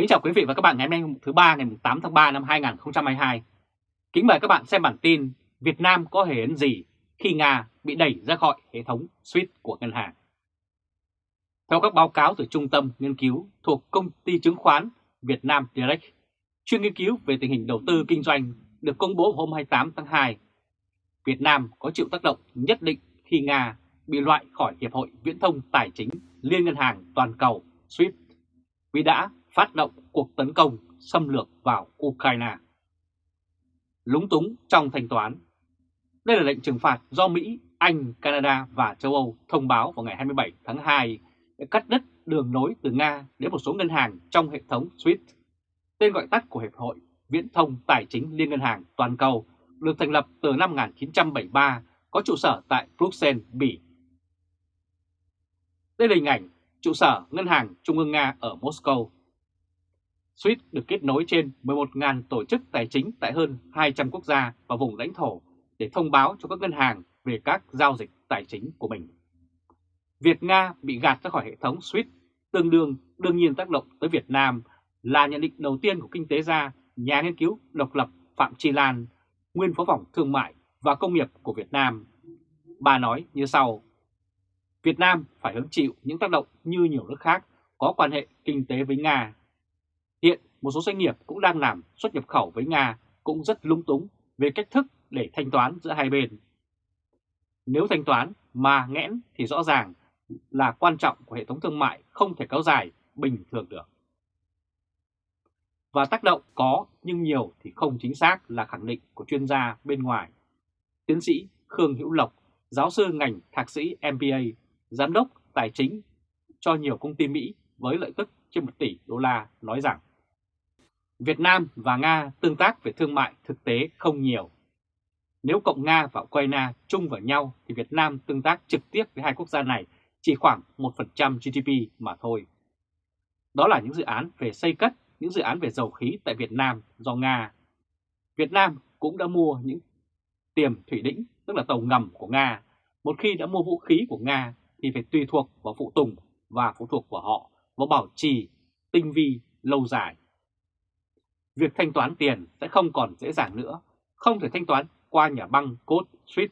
Kính chào quý vị và các bạn ngày hôm nay thứ ba ngày 8 tháng 3 năm 2022. Kính mời các bạn xem bản tin Việt Nam có hề ấn gì khi Nga bị đẩy ra khỏi hệ thống SWIFT của ngân hàng. Theo các báo cáo từ Trung tâm Nghiên cứu thuộc Công ty Chứng khoán Việt Nam Direct, chuyên nghiên cứu về tình hình đầu tư kinh doanh được công bố hôm 28 tháng 2, Việt Nam có chịu tác động nhất định khi Nga bị loại khỏi Hiệp hội Viễn thông Tài chính Liên ngân hàng toàn cầu SWIFT vì đã phát động cuộc tấn công xâm lược vào Ukraine. Lúng túng trong thanh toán Đây là lệnh trừng phạt do Mỹ, Anh, Canada và châu Âu thông báo vào ngày 27 tháng 2 để cắt đứt đường nối từ Nga đến một số ngân hàng trong hệ thống SWIFT, tên gọi tắt của Hiệp hội Viễn thông Tài chính Liên ngân hàng toàn cầu được thành lập từ năm 1973, có trụ sở tại Bruxelles, Bỉ. Đây là hình ảnh trụ sở Ngân hàng Trung ương Nga ở Moscow. SWIFT được kết nối trên 11.000 tổ chức tài chính tại hơn 200 quốc gia và vùng lãnh thổ để thông báo cho các ngân hàng về các giao dịch tài chính của mình. Việc Nga bị gạt ra khỏi hệ thống SWIFT tương đương đương nhiên tác động tới Việt Nam là nhận định đầu tiên của kinh tế gia nhà nghiên cứu độc lập Phạm Chi Lan, nguyên phó phòng thương mại và công nghiệp của Việt Nam. Bà nói như sau, Việt Nam phải hứng chịu những tác động như nhiều nước khác có quan hệ kinh tế với Nga. Một số doanh nghiệp cũng đang làm xuất nhập khẩu với Nga cũng rất lung túng về cách thức để thanh toán giữa hai bên. Nếu thanh toán mà nghẽn thì rõ ràng là quan trọng của hệ thống thương mại không thể kéo dài bình thường được. Và tác động có nhưng nhiều thì không chính xác là khẳng định của chuyên gia bên ngoài. Tiến sĩ Khương Hữu Lộc, giáo sư ngành thạc sĩ MBA, giám đốc tài chính cho nhiều công ty Mỹ với lợi tức trên 1 tỷ đô la nói rằng Việt Nam và Nga tương tác về thương mại thực tế không nhiều. Nếu cộng Nga và Ukraine chung vào nhau thì Việt Nam tương tác trực tiếp với hai quốc gia này chỉ khoảng 1% GDP mà thôi. Đó là những dự án về xây cất, những dự án về dầu khí tại Việt Nam do Nga. Việt Nam cũng đã mua những tiềm thủy đĩnh, tức là tàu ngầm của Nga. Một khi đã mua vũ khí của Nga thì phải tùy thuộc vào phụ tùng và phụ thuộc của họ vào bảo trì, tinh vi, lâu dài. Việc thanh toán tiền sẽ không còn dễ dàng nữa, không thể thanh toán qua nhà băng code Swift,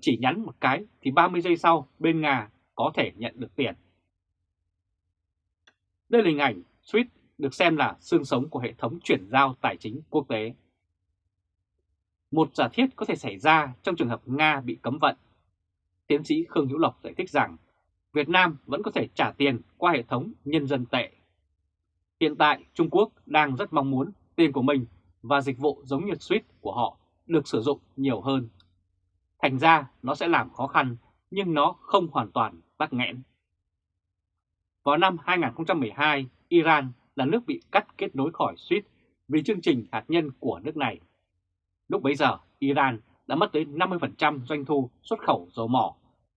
chỉ nhắn một cái thì 30 giây sau bên Nga có thể nhận được tiền. Đây là hình ảnh SWIFT được xem là xương sống của hệ thống chuyển giao tài chính quốc tế. Một giả thiết có thể xảy ra trong trường hợp Nga bị cấm vận. Tiến sĩ Khương Hữu Lộc giải thích rằng Việt Nam vẫn có thể trả tiền qua hệ thống nhân dân tệ. Hiện tại Trung Quốc đang rất mong muốn tiền của mình và dịch vụ giống như suite của họ được sử dụng nhiều hơn. Thành ra nó sẽ làm khó khăn nhưng nó không hoàn toàn tắc nghẽn. Vào năm 2012, Iran là nước bị cắt kết nối khỏi SWIFT vì chương trình hạt nhân của nước này. Lúc bấy giờ, Iran đã mất tới 50% doanh thu xuất khẩu dầu mỏ,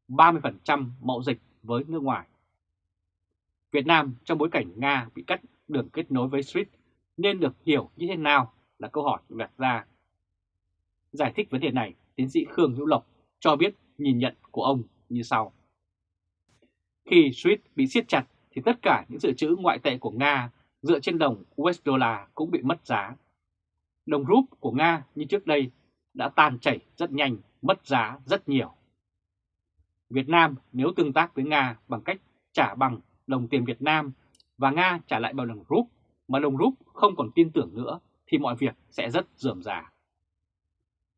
30% mậu dịch với nước ngoài. Việt Nam trong bối cảnh Nga bị cắt đường kết nối với SWIFT nên được hiểu như thế nào là câu hỏi đặt ra. Giải thích vấn đề này, tiến sĩ Khương Hữu Lộc cho biết nhìn nhận của ông như sau. Khi SWIFT bị siết chặt thì tất cả những dự trữ ngoại tệ của Nga dựa trên đồng USD cũng bị mất giá. Đồng rúp của Nga như trước đây đã tan chảy rất nhanh, mất giá rất nhiều. Việt Nam nếu tương tác với Nga bằng cách trả bằng đồng tiền Việt Nam và Nga trả lại bằng đồng rúp mà đồng rút không còn tin tưởng nữa thì mọi việc sẽ rất dườm già.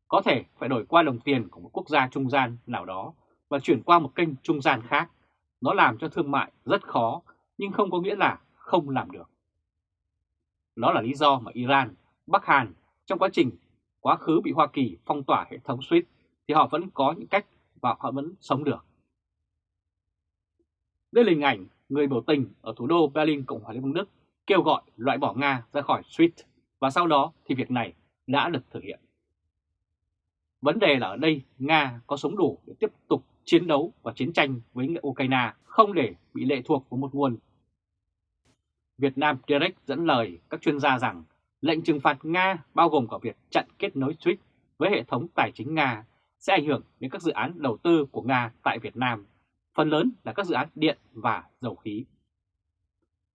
Có thể phải đổi qua đồng tiền của một quốc gia trung gian nào đó và chuyển qua một kênh trung gian khác. Nó làm cho thương mại rất khó nhưng không có nghĩa là không làm được. Đó là lý do mà Iran, Bắc Hàn trong quá trình quá khứ bị Hoa Kỳ phong tỏa hệ thống SWIFT thì họ vẫn có những cách và họ vẫn sống được. Đây là hình ảnh người biểu tình ở thủ đô Berlin, Cộng hòa Liên bang Đức kêu gọi loại bỏ Nga ra khỏi SWIFT và sau đó thì việc này đã được thực hiện. Vấn đề là ở đây Nga có sống đủ để tiếp tục chiến đấu và chiến tranh với Ukraine không để bị lệ thuộc vào một nguồn. Việt Nam Direct dẫn lời các chuyên gia rằng lệnh trừng phạt Nga bao gồm cả việc chặn kết nối SWIFT với hệ thống tài chính Nga sẽ ảnh hưởng đến các dự án đầu tư của Nga tại Việt Nam, phần lớn là các dự án điện và dầu khí.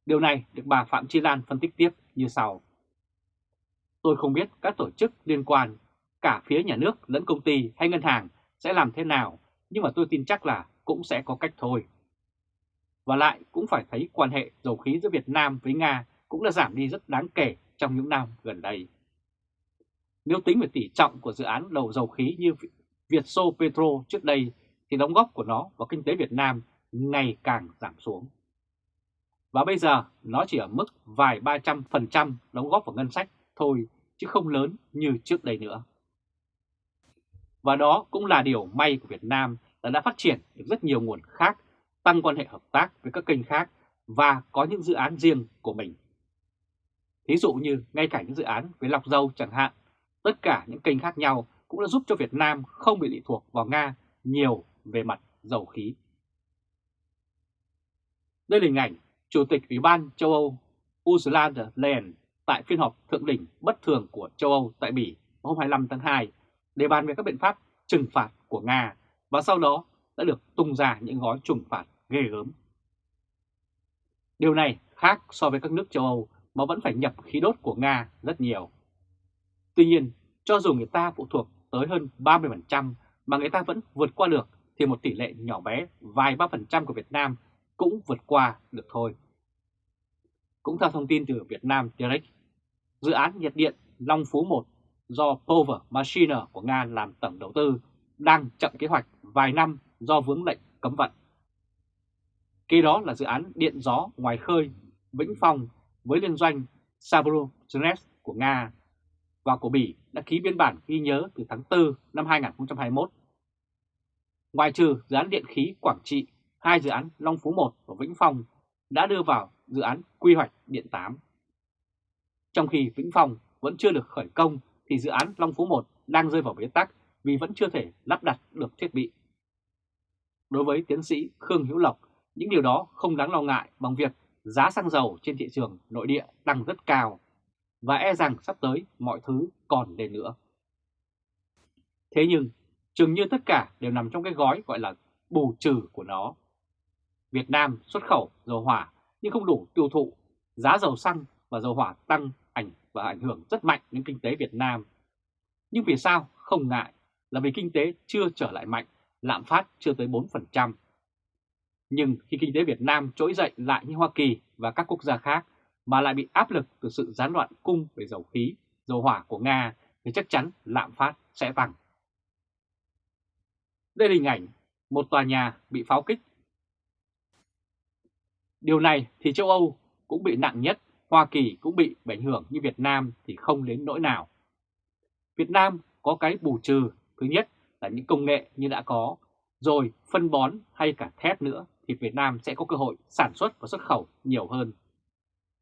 Điều này được bà Phạm Chi Lan phân tích tiếp như sau. Tôi không biết các tổ chức liên quan, cả phía nhà nước lẫn công ty hay ngân hàng sẽ làm thế nào, nhưng mà tôi tin chắc là cũng sẽ có cách thôi. Và lại cũng phải thấy quan hệ dầu khí giữa Việt Nam với Nga cũng đã giảm đi rất đáng kể trong những năm gần đây. Nếu tính về tỷ trọng của dự án đầu dầu khí như Việt Sô Petro trước đây thì đóng góp của nó vào kinh tế Việt Nam ngày càng giảm xuống. Và bây giờ nó chỉ ở mức vài ba trăm phần trăm đóng góp vào ngân sách thôi chứ không lớn như trước đây nữa. Và đó cũng là điều may của Việt Nam là đã phát triển được rất nhiều nguồn khác, tăng quan hệ hợp tác với các kênh khác và có những dự án riêng của mình. Thí dụ như ngay cả những dự án với lọc dầu chẳng hạn, tất cả những kênh khác nhau cũng đã giúp cho Việt Nam không bị lệ thuộc vào Nga nhiều về mặt dầu khí. Đây là hình ảnh Chủ tịch Ủy ban châu Âu Ursula von der Leyen tại phiên họp thượng đỉnh bất thường của châu Âu tại Bỉ hôm 25 tháng 2 để bàn về các biện pháp trừng phạt của Nga và sau đó đã được tung ra những gói trừng phạt ghê gớm. Điều này khác so với các nước châu Âu mà vẫn phải nhập khí đốt của Nga rất nhiều. Tuy nhiên, cho dù người ta phụ thuộc tới hơn 30% mà người ta vẫn vượt qua được thì một tỷ lệ nhỏ bé vài ba phần trăm của Việt Nam cũng vượt qua được thôi. Cũng theo thông tin từ Việt Nam Direct, dự án nhiệt điện Long Phú 1 do Power Machine của Nga làm tổng đầu tư đang chậm kế hoạch vài năm do vướng lệnh cấm vận. Kế đó là dự án điện gió ngoài khơi Vĩnh Phong với liên doanh Sabrogenes của Nga và của Bỉ đã ký biên bản ghi nhớ từ tháng 4 năm 2021. Ngoài trừ dự án điện khí Quảng Trị, hai dự án Long Phú 1 và Vĩnh Phong đã đưa vào dự án quy hoạch điện 8. Trong khi Vĩnh Phong vẫn chưa được khởi công thì dự án Long Phú 1 đang rơi vào bế tắc vì vẫn chưa thể lắp đặt được thiết bị. Đối với tiến sĩ Khương Hữu Lộc, những điều đó không đáng lo ngại bằng việc giá xăng dầu trên thị trường nội địa tăng rất cao và e rằng sắp tới mọi thứ còn lên nữa. Thế nhưng, chừng như tất cả đều nằm trong cái gói gọi là bù trừ của nó. Việt Nam xuất khẩu dầu hỏa nhưng không đủ tiêu thụ, giá dầu xăng và dầu hỏa tăng ảnh và ảnh hưởng rất mạnh đến kinh tế Việt Nam. Nhưng vì sao không ngại là vì kinh tế chưa trở lại mạnh, lạm phát chưa tới 4%. Nhưng khi kinh tế Việt Nam trỗi dậy lại như Hoa Kỳ và các quốc gia khác mà lại bị áp lực từ sự gián đoạn cung về dầu khí, dầu hỏa của Nga thì chắc chắn lạm phát sẽ tăng. Đây là hình ảnh một tòa nhà bị pháo kích. Điều này thì châu Âu cũng bị nặng nhất, Hoa Kỳ cũng bị ảnh hưởng như Việt Nam thì không đến nỗi nào. Việt Nam có cái bù trừ, thứ nhất là những công nghệ như đã có, rồi phân bón hay cả thép nữa thì Việt Nam sẽ có cơ hội sản xuất và xuất khẩu nhiều hơn.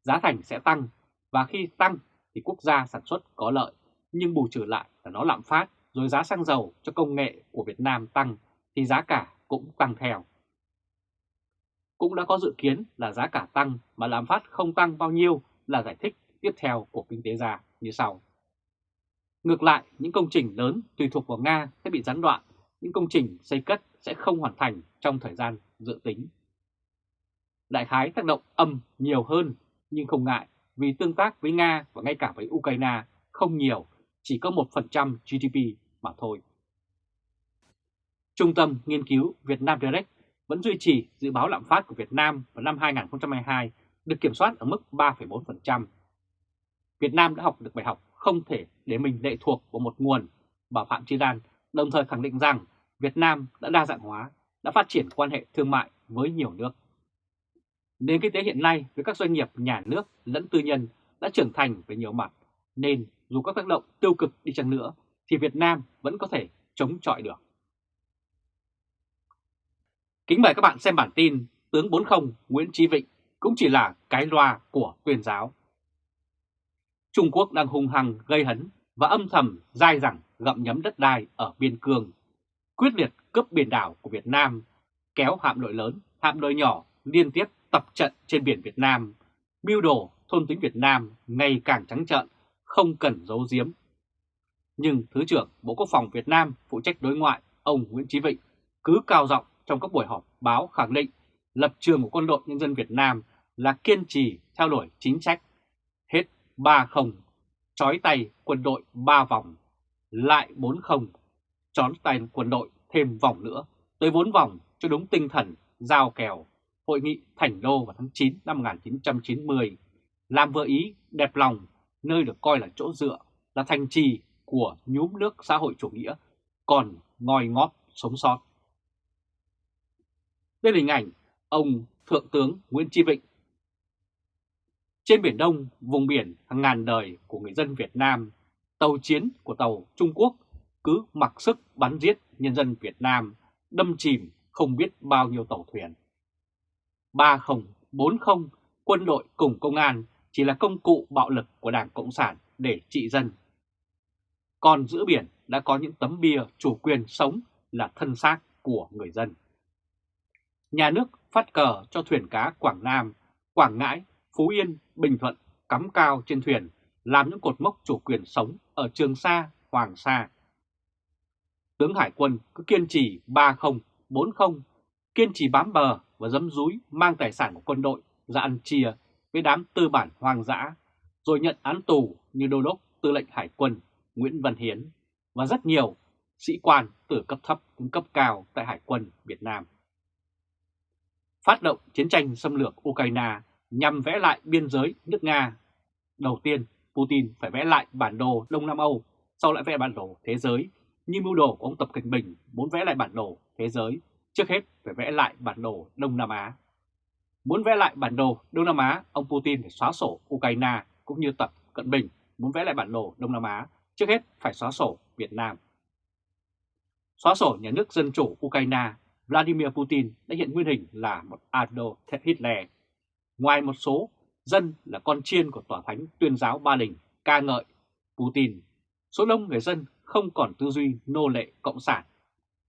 Giá thành sẽ tăng và khi tăng thì quốc gia sản xuất có lợi, nhưng bù trừ lại là nó lạm phát rồi giá xăng dầu cho công nghệ của Việt Nam tăng thì giá cả cũng tăng theo. Cũng đã có dự kiến là giá cả tăng mà lạm phát không tăng bao nhiêu là giải thích tiếp theo của kinh tế gia như sau. Ngược lại, những công trình lớn tùy thuộc vào Nga sẽ bị gián đoạn, những công trình xây cất sẽ không hoàn thành trong thời gian dự tính. Đại khái tác động âm nhiều hơn nhưng không ngại vì tương tác với Nga và ngay cả với Ukraine không nhiều, chỉ có 1% GDP mà thôi. Trung tâm Nghiên cứu Việt Nam Direct vẫn duy trì dự báo lạm phát của Việt Nam vào năm 2022 được kiểm soát ở mức 3,4%. Việt Nam đã học được bài học không thể để mình lệ thuộc vào một nguồn, bà Phạm Chi Lan đồng thời khẳng định rằng Việt Nam đã đa dạng hóa, đã phát triển quan hệ thương mại với nhiều nước. Nền kinh tế hiện nay với các doanh nghiệp nhà nước lẫn tư nhân đã trưởng thành về nhiều mặt, nên dù các tác động tiêu cực đi chăng nữa thì Việt Nam vẫn có thể chống chọi được. Kính mời các bạn xem bản tin Tướng 40 Nguyễn Chí Vịnh cũng chỉ là cái loa của tuyên giáo. Trung Quốc đang hung hăng gây hấn và âm thầm dai dẳng gặm nhấm đất đai ở biên cương, quyết liệt cướp biển đảo của Việt Nam, kéo hạm đội lớn, hạm đội nhỏ liên tiếp tập trận trên biển Việt Nam, mưu đồ thôn tính Việt Nam ngày càng trắng trợn, không cần giấu giếm. Nhưng Thứ trưởng Bộ Quốc phòng Việt Nam phụ trách đối ngoại, ông Nguyễn Chí Vịnh, cứ cao giọng trong các buổi họp báo khẳng định lập trường của quân đội nhân dân Việt Nam là kiên trì theo đuổi chính sách. Hết 3-0, trói tay quân đội 3 vòng, lại 4-0, chói tay quân đội thêm vòng nữa, tới 4 vòng cho đúng tinh thần giao kèo Hội nghị Thành Đô vào tháng 9 năm 1990, làm vừa Ý đẹp lòng, nơi được coi là chỗ dựa, là thành trì của nhúm nước xã hội chủ nghĩa, còn ngòi ngóp sống sót. Đây là hình ảnh ông Thượng tướng Nguyễn Tri Vịnh. Trên Biển Đông, vùng biển hàng ngàn đời của người dân Việt Nam, tàu chiến của tàu Trung Quốc cứ mặc sức bắn giết nhân dân Việt Nam, đâm chìm không biết bao nhiêu tàu thuyền. 30, 40, quân đội cùng công an chỉ là công cụ bạo lực của Đảng Cộng sản để trị dân. Còn giữa biển đã có những tấm bia chủ quyền sống là thân xác của người dân. Nhà nước phát cờ cho thuyền cá Quảng Nam, Quảng Ngãi, Phú Yên, Bình Thuận cắm cao trên thuyền làm những cột mốc chủ quyền sống ở Trường Sa, Hoàng Sa. Tướng Hải quân cứ kiên trì 30, 40, kiên trì bám bờ và dấm dúi mang tài sản của quân đội ra ăn chia với đám tư bản hoang dã, rồi nhận án tù như đô đốc tư lệnh hải quân Nguyễn Văn Hiến và rất nhiều sĩ quan từ cấp thấp đến cấp cao tại Hải quân Việt Nam. Phát động chiến tranh xâm lược Ukraine nhằm vẽ lại biên giới nước Nga. Đầu tiên, Putin phải vẽ lại bản đồ Đông Nam Âu, sau lại vẽ bản đồ thế giới, như mưu đồ của ông Tập Cận Bình muốn vẽ lại bản đồ thế giới Trước hết phải vẽ lại bản đồ Đông Nam Á. Muốn vẽ lại bản đồ Đông Nam Á, ông Putin phải xóa sổ Ukraine cũng như Tập Cận Bình muốn vẽ lại bản đồ Đông Nam Á, trước hết phải xóa sổ Việt Nam. Xóa sổ nhà nước Dân chủ Ukraine, Vladimir Putin đã hiện nguyên hình là một Adolf Hitler. Ngoài một số dân là con chiên của tòa thánh tuyên giáo Ba Đình ca ngợi Putin, số đông người dân không còn tư duy nô lệ cộng sản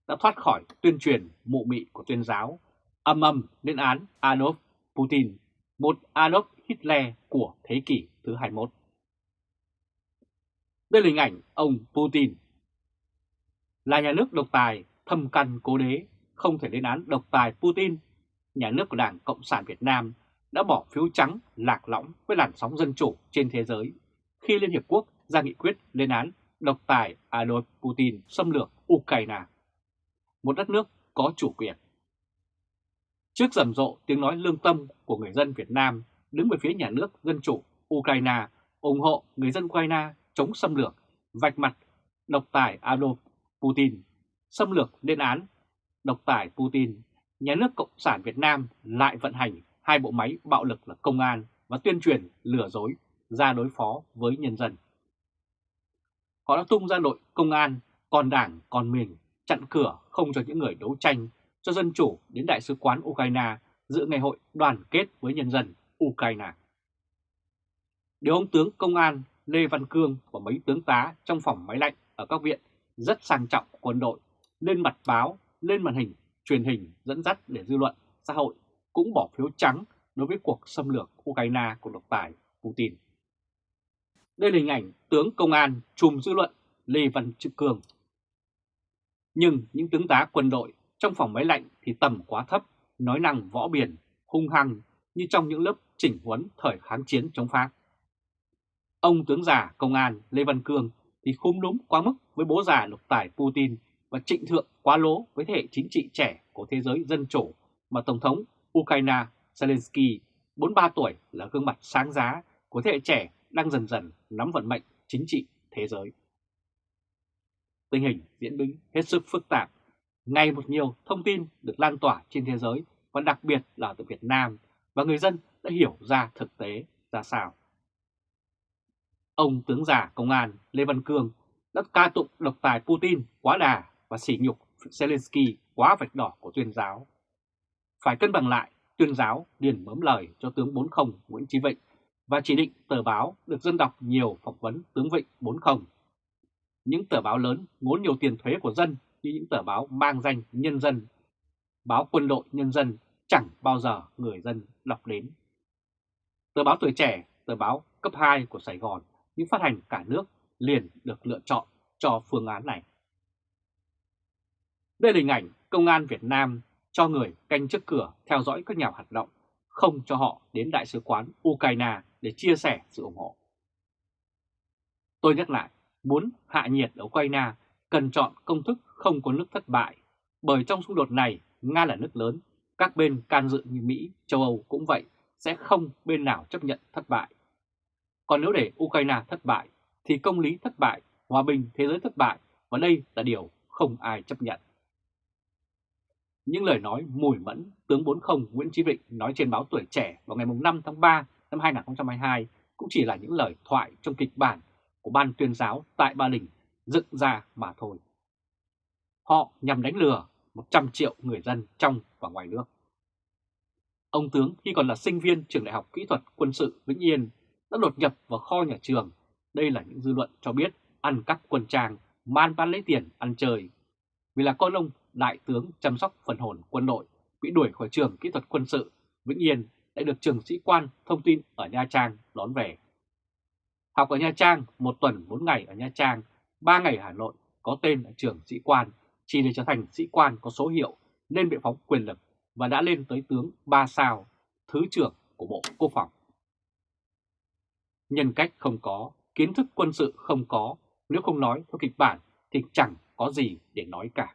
đã thoát khỏi tuyên truyền mụ mị của tuyên giáo, âm âm lên án Adolf Putin, một Adolf Hitler của thế kỷ thứ 21. Đây là hình ảnh ông Putin. Là nhà nước độc tài, thâm căn cố đế, không thể lên án độc tài Putin. Nhà nước của Đảng Cộng sản Việt Nam đã bỏ phiếu trắng lạc lõng với làn sóng dân chủ trên thế giới khi Liên Hiệp Quốc ra nghị quyết lên án độc tài Adolf Putin xâm lược Ukraine một đất nước có chủ quyền. Trước rầm rộ tiếng nói lương tâm của người dân Việt Nam đứng về phía nhà nước Dân chủ Ukraine ủng hộ người dân Ukraine chống xâm lược, vạch mặt độc tài Adolf Putin, xâm lược lên án độc tài Putin, nhà nước Cộng sản Việt Nam lại vận hành hai bộ máy bạo lực là công an và tuyên truyền lừa dối ra đối phó với nhân dân. Họ đã tung ra đội công an, còn đảng, còn mình chặn cửa không cho những người đấu tranh cho dân chủ đến Đại sứ quán Ukraine dự ngày hội đoàn kết với nhân dân Ukraine. Điều ông tướng công an Lê Văn Cương và mấy tướng tá trong phòng máy lạnh ở các viện rất sang trọng quân đội lên mặt báo, lên màn hình, truyền hình dẫn dắt để dư luận, xã hội cũng bỏ phiếu trắng đối với cuộc xâm lược Ukraine của độc tài Putin. Đây là hình ảnh tướng công an trùm dư luận Lê Văn Trực cường. nhưng những tướng tá quân đội trong phòng máy lạnh thì tầm quá thấp, nói năng võ biển, hung hăng như trong những lớp chỉnh huấn thời kháng chiến chống Pháp. Ông tướng già công an Lê Văn Cương thì khung đúng quá mức với bố già lục tài Putin và trịnh thượng quá lố với thế hệ chính trị trẻ của thế giới dân chủ mà Tổng thống Ukraine Zelensky 43 tuổi, là gương mặt sáng giá của thế hệ trẻ đang dần dần nắm vận mệnh chính trị thế giới tình hình diễn biến hết sức phức tạp. Ngày một nhiều thông tin được lan tỏa trên thế giới và đặc biệt là từ Việt Nam và người dân đã hiểu ra thực tế ra sao. Ông tướng già công an Lê Văn Cương đã ca tụng độc tài Putin quá đà và sỉ nhục Zelensky quá vạch đỏ của tuyên giáo. Phải cân bằng lại, tuyên giáo liền mớm lời cho tướng 40 Nguyễn Chí Vịnh và chỉ định tờ báo được dân đọc nhiều phỏng vấn tướng Vịnh 40 những tờ báo lớn ngốn nhiều tiền thuế của dân như những tờ báo mang danh nhân dân, báo quân đội nhân dân chẳng bao giờ người dân đọc đến. Tờ báo tuổi trẻ, tờ báo cấp 2 của Sài Gòn những phát hành cả nước liền được lựa chọn cho phương án này. Đây là hình ảnh công an Việt Nam cho người canh trước cửa theo dõi các nhà hoạt động, không cho họ đến Đại sứ quán Ukraine để chia sẻ sự ủng hộ. Tôi nhắc lại, muốn hạ nhiệt ở Ukraine cần chọn công thức không có nước thất bại, bởi trong xung đột này Nga là nước lớn, các bên can dự như Mỹ, châu Âu cũng vậy, sẽ không bên nào chấp nhận thất bại. Còn nếu để Ukraine thất bại, thì công lý thất bại, hòa bình thế giới thất bại, và đây là điều không ai chấp nhận. Những lời nói mùi mẫn tướng 40 Nguyễn Chí Vịnh nói trên báo Tuổi Trẻ vào ngày 5 tháng 3 năm 2022 cũng chỉ là những lời thoại trong kịch bản của ban tuyên giáo tại Ba Đình dựng ra mà thôi. Họ nhằm đánh lừa 100 triệu người dân trong và ngoài nước. Ông tướng khi còn là sinh viên trường đại học kỹ thuật quân sự Vĩnh Yên đã đột nhập vào kho nhà trường. Đây là những dư luận cho biết ăn cắp quân trang, man bán lấy tiền ăn chơi. Vì là con ông đại tướng chăm sóc phần hồn quân đội bị đuổi khỏi trường kỹ thuật quân sự Vĩnh Yên đã được trường sĩ quan thông tin ở Nha Trang đón về. Học ở Nha Trang một tuần 4 ngày ở Nha Trang, 3 ngày ở Hà Nội có tên ở trường sĩ quan chỉ để trở thành sĩ quan có số hiệu nên bị phóng quyền lực và đã lên tới tướng 3 sao, Thứ trưởng của Bộ Quốc phòng. Nhân cách không có, kiến thức quân sự không có, nếu không nói theo kịch bản thì chẳng có gì để nói cả.